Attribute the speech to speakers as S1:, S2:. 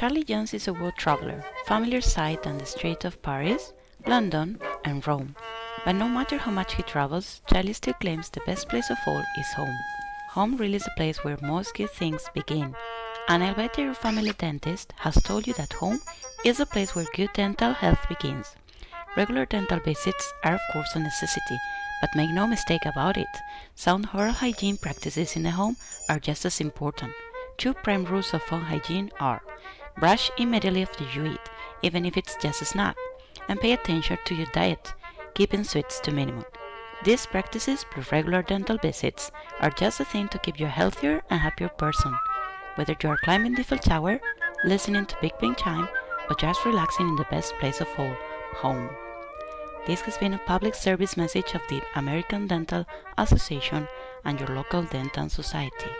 S1: Charlie Jones is a world traveler, familiar sight on the streets of Paris, London, and Rome. But no matter how much he travels, Charlie still claims the best place of all is home. Home really is the place where most good things begin. And I'll bet your family dentist has told you that home is the place where good dental health begins. Regular dental visits are of course a necessity, but make no mistake about it, sound oral hygiene practices in the home are just as important. Two prime rules of home hygiene are brush immediately after you eat, even if it's just a snack, and pay attention to your diet, keeping sweets to minimum. These practices plus regular dental visits are just a thing to keep you a healthier and happier person. Whether you are climbing the Eiffel Tower, listening to Big Ben chime, or just relaxing in the best place of all, home. This has been a public service message of the American Dental Association and your local dental society.